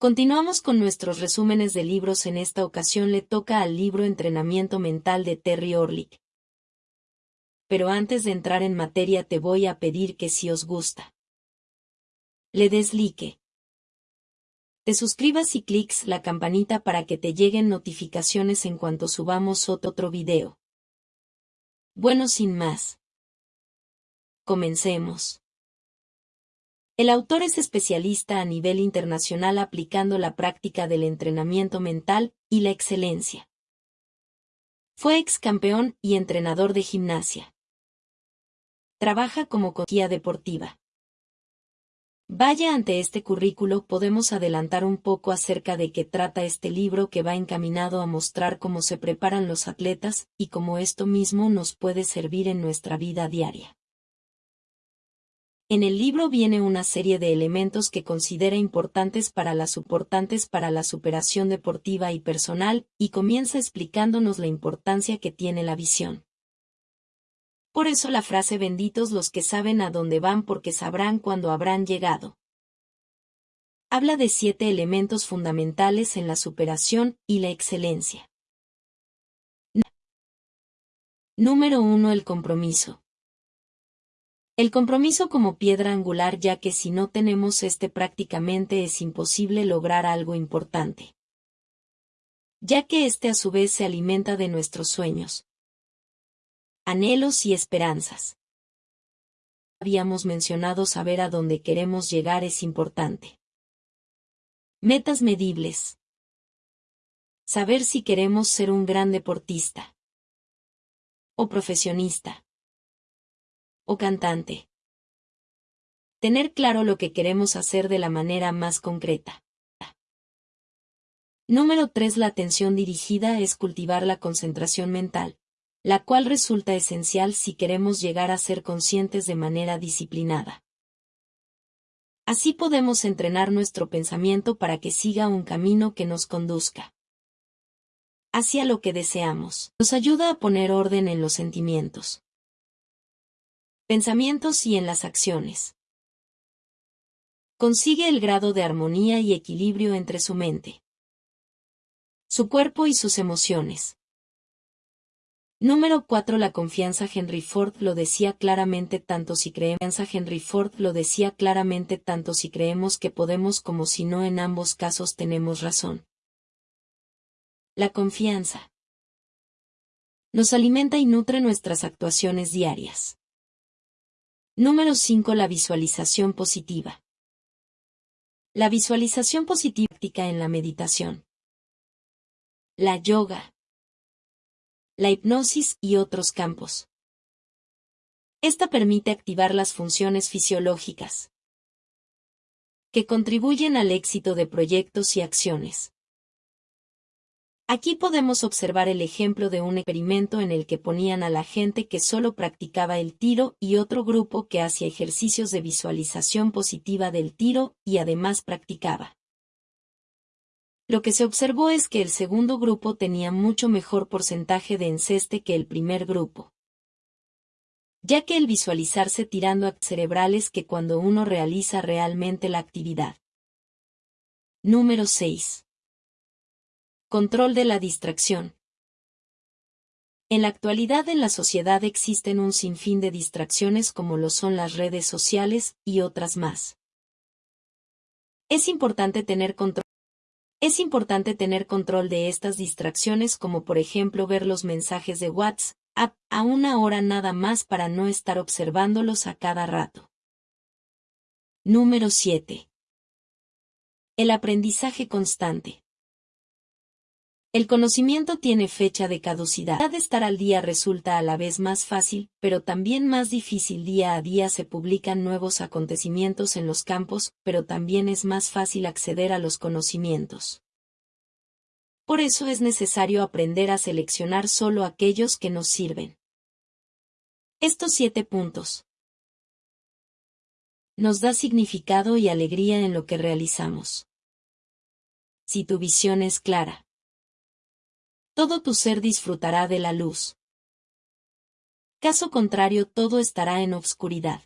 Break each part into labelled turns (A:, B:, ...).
A: Continuamos con nuestros resúmenes de libros. En esta ocasión le toca al libro Entrenamiento Mental de Terry Orlick. Pero antes de entrar en materia te voy a pedir que si os gusta, le des like. Te suscribas y clics la campanita para que te lleguen notificaciones en cuanto subamos otro video. Bueno, sin más. Comencemos. El autor es especialista a nivel internacional aplicando la práctica del entrenamiento mental y la excelencia. Fue ex campeón y entrenador de gimnasia. Trabaja como coquilla deportiva. Vaya ante este currículo podemos adelantar un poco acerca de qué trata este libro que va encaminado a mostrar cómo se preparan los atletas y cómo esto mismo nos puede servir en nuestra vida diaria. En el libro viene una serie de elementos que considera importantes para las suportantes para la superación deportiva y personal, y comienza explicándonos la importancia que tiene la visión. Por eso la frase benditos los que saben a dónde van porque sabrán cuándo habrán llegado. Habla de siete elementos fundamentales en la superación y la excelencia. Número 1. El compromiso. El compromiso como piedra angular ya que si no tenemos este prácticamente es imposible lograr algo importante. Ya que este a su vez se alimenta de nuestros sueños, anhelos y esperanzas. Habíamos mencionado saber a dónde queremos llegar es importante. Metas medibles. Saber si queremos ser un gran deportista o profesionista o cantante. Tener claro lo que queremos hacer de la manera más concreta. Número 3. La atención dirigida es cultivar la concentración mental, la cual resulta esencial si queremos llegar a ser conscientes de manera disciplinada. Así podemos entrenar nuestro pensamiento para que siga un camino que nos conduzca hacia lo que deseamos. Nos ayuda a poner orden en los sentimientos pensamientos y en las acciones. Consigue el grado de armonía y equilibrio entre su mente, su cuerpo y sus emociones. Número 4 La confianza Henry Ford lo decía claramente tanto si creemos Henry Ford lo decía claramente tanto si creemos que podemos como si no en ambos casos tenemos razón. La confianza nos alimenta y nutre nuestras actuaciones diarias. Número 5. La visualización positiva. La visualización positiva en la meditación. La yoga. La hipnosis y otros campos. Esta permite activar las funciones fisiológicas que contribuyen al éxito de proyectos y acciones. Aquí podemos observar el ejemplo de un experimento en el que ponían a la gente que solo practicaba el tiro y otro grupo que hacía ejercicios de visualización positiva del tiro y además practicaba. Lo que se observó es que el segundo grupo tenía mucho mejor porcentaje de enceste que el primer grupo ya que el visualizarse tirando a cerebrales que cuando uno realiza realmente la actividad. Número 6. Control de la distracción. En la actualidad en la sociedad existen un sinfín de distracciones como lo son las redes sociales y otras más. Es importante tener control. Es importante tener control de estas distracciones como por ejemplo ver los mensajes de WhatsApp a una hora nada más para no estar observándolos a cada rato. Número 7. El aprendizaje constante. El conocimiento tiene fecha de caducidad. Estar al día resulta a la vez más fácil, pero también más difícil. Día a día se publican nuevos acontecimientos en los campos, pero también es más fácil acceder a los conocimientos. Por eso es necesario aprender a seleccionar solo aquellos que nos sirven. Estos siete puntos nos da significado y alegría en lo que realizamos. Si tu visión es clara, todo tu ser disfrutará de la luz. Caso contrario todo estará en obscuridad.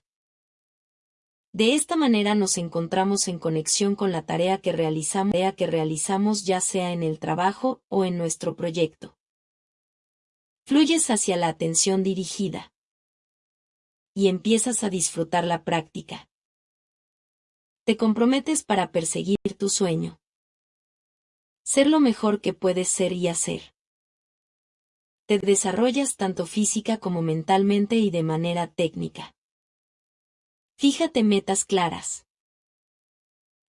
A: De esta manera nos encontramos en conexión con la tarea que realizamos, tarea que realizamos ya sea en el trabajo o en nuestro proyecto. Fluyes hacia la atención dirigida. Y empiezas a disfrutar la práctica. Te comprometes para perseguir tu sueño. Ser lo mejor que puedes ser y hacer. Te desarrollas tanto física como mentalmente y de manera técnica. Fíjate metas claras.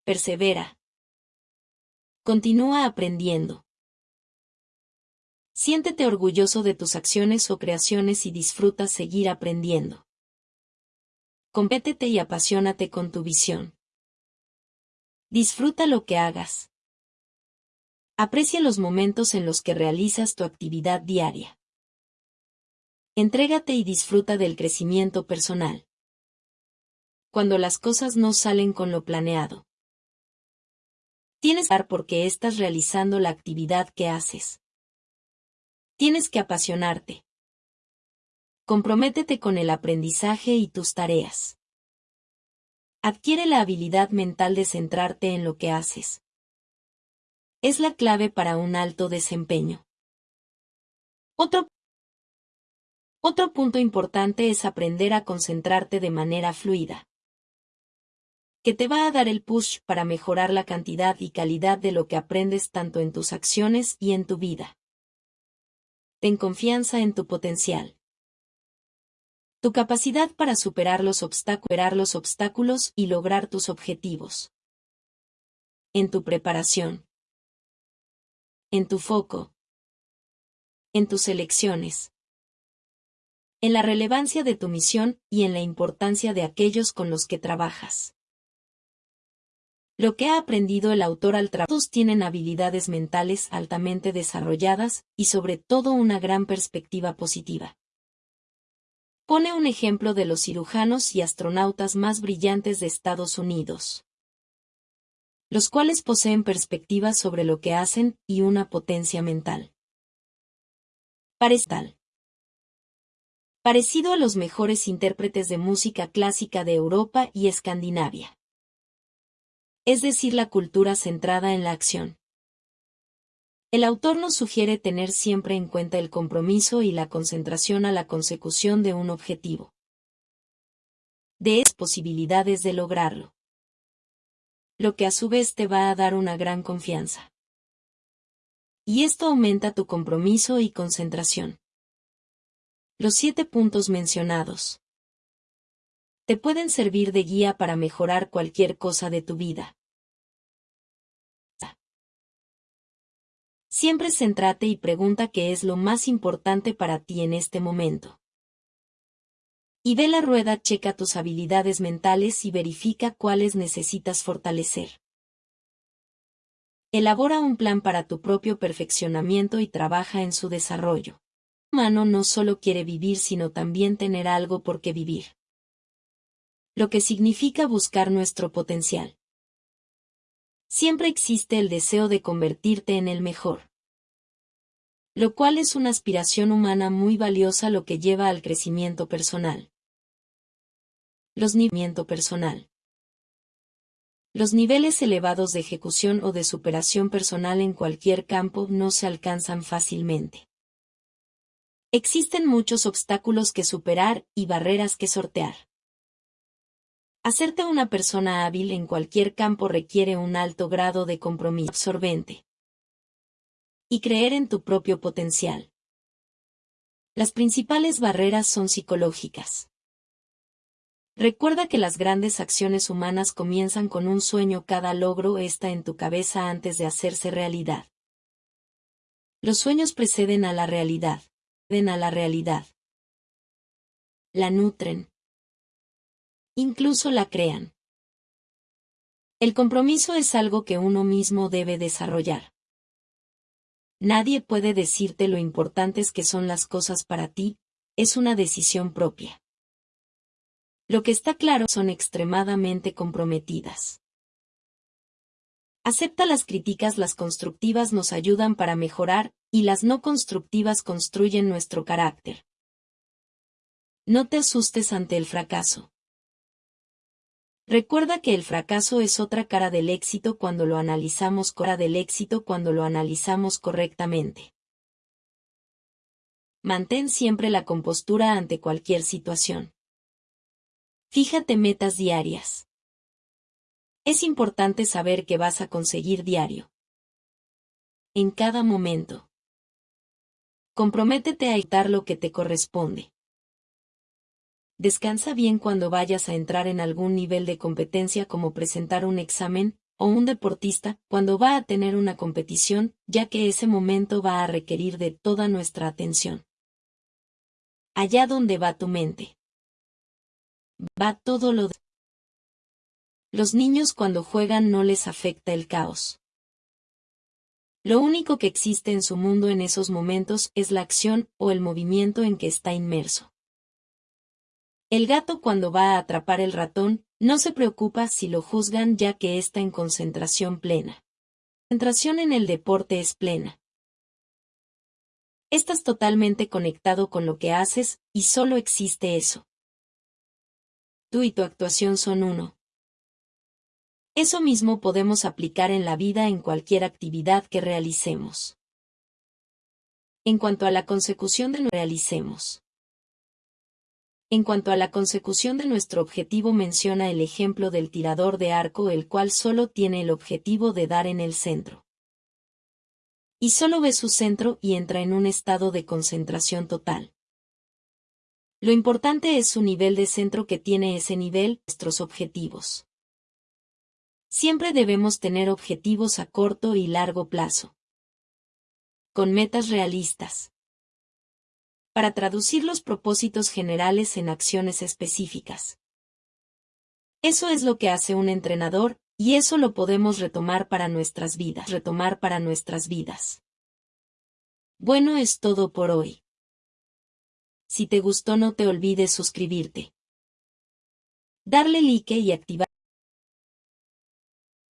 A: Persevera. Continúa aprendiendo. Siéntete orgulloso de tus acciones o creaciones y disfruta seguir aprendiendo. Compétete y apasionate con tu visión. Disfruta lo que hagas. Aprecia los momentos en los que realizas tu actividad diaria. Entrégate y disfruta del crecimiento personal cuando las cosas no salen con lo planeado. Tienes que dar porque estás realizando la actividad que haces. Tienes que apasionarte. Comprométete con el aprendizaje y tus tareas. Adquiere la habilidad mental de centrarte en lo que haces. Es la clave para un alto desempeño. Otro otro punto importante es aprender a concentrarte de manera fluida que te va a dar el push para mejorar la cantidad y calidad de lo que aprendes tanto en tus acciones y en tu vida. Ten confianza en tu potencial. Tu capacidad para superar los, los obstáculos y lograr tus objetivos. En tu preparación. En tu foco. En tus elecciones. En la relevancia de tu misión y en la importancia de aquellos con los que trabajas. Lo que ha aprendido el autor al trabajo tienen habilidades mentales altamente desarrolladas y sobre todo una gran perspectiva positiva. Pone un ejemplo de los cirujanos y astronautas más brillantes de Estados Unidos, los cuales poseen perspectivas sobre lo que hacen y una potencia mental. Parece Parecido a los mejores intérpretes de música clásica de Europa y Escandinavia es decir, la cultura centrada en la acción. El autor nos sugiere tener siempre en cuenta el compromiso y la concentración a la consecución de un objetivo. De esas posibilidades de lograrlo. Lo que a su vez te va a dar una gran confianza. Y esto aumenta tu compromiso y concentración. Los siete puntos mencionados te pueden servir de guía para mejorar cualquier cosa de tu vida. Siempre céntrate y pregunta qué es lo más importante para ti en este momento. Y ve la rueda, checa tus habilidades mentales y verifica cuáles necesitas fortalecer. Elabora un plan para tu propio perfeccionamiento y trabaja en su desarrollo. El humano no solo quiere vivir sino también tener algo por qué vivir lo que significa buscar nuestro potencial. Siempre existe el deseo de convertirte en el mejor. Lo cual es una aspiración humana muy valiosa lo que lleva al crecimiento personal. Los niveles personal. Los niveles elevados de ejecución o de superación personal en cualquier campo no se alcanzan fácilmente. Existen muchos obstáculos que superar y barreras que sortear. Hacerte una persona hábil en cualquier campo requiere un alto grado de compromiso absorbente. Y creer en tu propio potencial. Las principales barreras son psicológicas. Recuerda que las grandes acciones humanas comienzan con un sueño, cada logro está en tu cabeza antes de hacerse realidad. Los sueños preceden a la realidad, ven a la realidad. La nutren, incluso la crean. El compromiso es algo que uno mismo debe desarrollar. Nadie puede decirte lo importantes que son las cosas para ti, es una decisión propia. Lo que está claro son extremadamente comprometidas. Acepta las críticas, las constructivas nos ayudan para mejorar, y las no constructivas construyen nuestro carácter. No te asustes ante el fracaso. Recuerda que el fracaso es otra cara del éxito cuando lo analizamos cara del éxito cuando lo analizamos correctamente. Mantén siempre la compostura ante cualquier situación. Fíjate metas diarias. Es importante saber que vas a conseguir diario. En cada momento. Comprométete a editar lo que te corresponde. Descansa bien cuando vayas a entrar en algún nivel de competencia como presentar un examen, o un deportista, cuando va a tener una competición, ya que ese momento va a requerir de toda nuestra atención. Allá donde va tu mente. Va todo lo de... Los niños cuando juegan no les afecta el caos. Lo único que existe en su mundo en esos momentos es la acción o el movimiento en que está inmerso. El gato cuando va a atrapar el ratón, no se preocupa si lo juzgan ya que está en concentración plena. Concentración en el deporte es plena. Estás totalmente conectado con lo que haces, y solo existe eso. Tú y tu actuación son uno. Eso mismo podemos aplicar en la vida en cualquier actividad que realicemos. En cuanto a la consecución de realicemos. En cuanto a la consecución de nuestro objetivo menciona el ejemplo del tirador de arco el cual solo tiene el objetivo de dar en el centro. Y solo ve su centro y entra en un estado de concentración total. Lo importante es su nivel de centro que tiene ese nivel, nuestros objetivos. Siempre debemos tener objetivos a corto y largo plazo. Con metas realistas para traducir los propósitos generales en acciones específicas. Eso es lo que hace un entrenador, y eso lo podemos retomar para nuestras vidas, retomar para nuestras vidas. Bueno es todo por hoy. Si te gustó no te olvides suscribirte. Darle like y activar